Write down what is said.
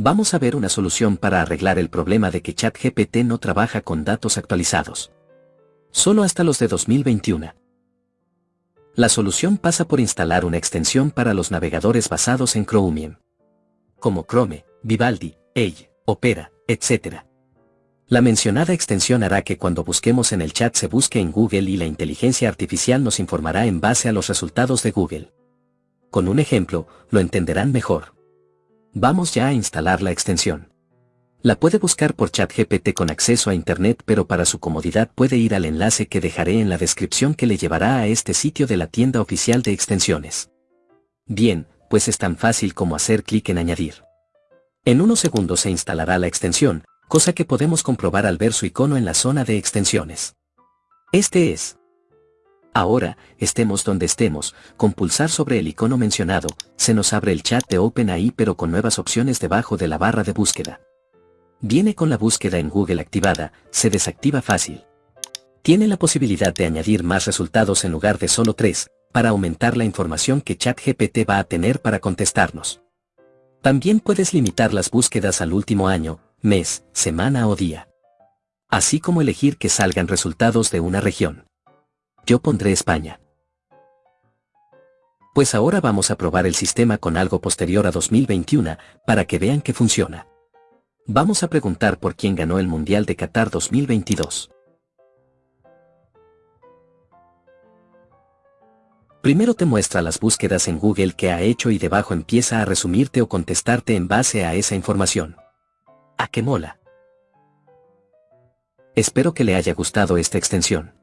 Vamos a ver una solución para arreglar el problema de que ChatGPT no trabaja con datos actualizados. Solo hasta los de 2021. La solución pasa por instalar una extensión para los navegadores basados en Chromium. Como Chrome, Vivaldi, Edge, Opera, etc. La mencionada extensión hará que cuando busquemos en el chat se busque en Google y la inteligencia artificial nos informará en base a los resultados de Google. Con un ejemplo, lo entenderán mejor. Vamos ya a instalar la extensión. La puede buscar por ChatGPT con acceso a Internet pero para su comodidad puede ir al enlace que dejaré en la descripción que le llevará a este sitio de la tienda oficial de extensiones. Bien, pues es tan fácil como hacer clic en añadir. En unos segundos se instalará la extensión, cosa que podemos comprobar al ver su icono en la zona de extensiones. Este es. Ahora, estemos donde estemos, con pulsar sobre el icono mencionado, se nos abre el chat de OpenAI pero con nuevas opciones debajo de la barra de búsqueda. Viene con la búsqueda en Google activada, se desactiva fácil. Tiene la posibilidad de añadir más resultados en lugar de solo tres, para aumentar la información que ChatGPT va a tener para contestarnos. También puedes limitar las búsquedas al último año, mes, semana o día. Así como elegir que salgan resultados de una región. Yo pondré España. Pues ahora vamos a probar el sistema con algo posterior a 2021, para que vean que funciona. Vamos a preguntar por quién ganó el Mundial de Qatar 2022. Primero te muestra las búsquedas en Google que ha hecho y debajo empieza a resumirte o contestarte en base a esa información. ¡A qué mola! Espero que le haya gustado esta extensión.